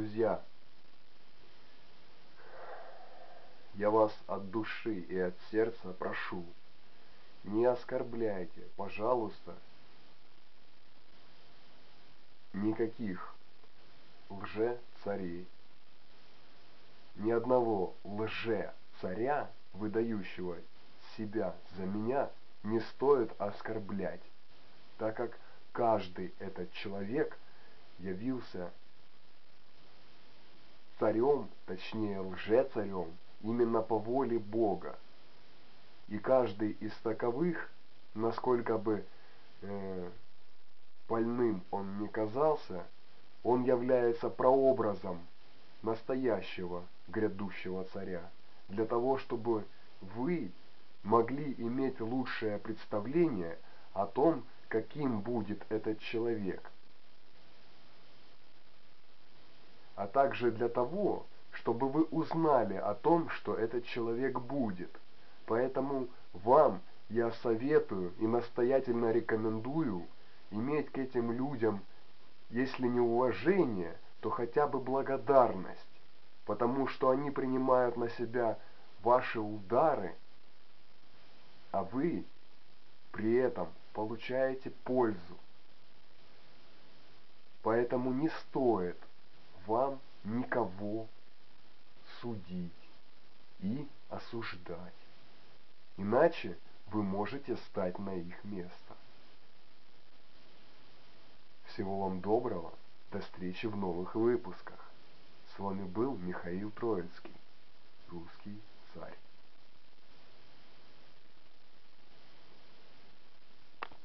друзья, я вас от души и от сердца прошу, не оскорбляйте, пожалуйста, никаких лже-царей, ни одного лже-царя, выдающего себя за меня, не стоит оскорблять, так как каждый этот человек явился царем, точнее лже-царем, именно по воле Бога. И каждый из таковых, насколько бы э, больным он не казался, он является прообразом настоящего грядущего царя, для того, чтобы вы могли иметь лучшее представление о том, каким будет этот человек. А также для того, чтобы вы узнали о том, что этот человек будет. Поэтому вам я советую и настоятельно рекомендую иметь к этим людям, если не уважение, то хотя бы благодарность, потому что они принимают на себя ваши удары, а вы при этом получаете пользу. Поэтому не стоит вам никого судить и осуждать. Иначе вы можете стать на их место. Всего вам доброго. До встречи в новых выпусках. С вами был Михаил Троицкий, русский царь.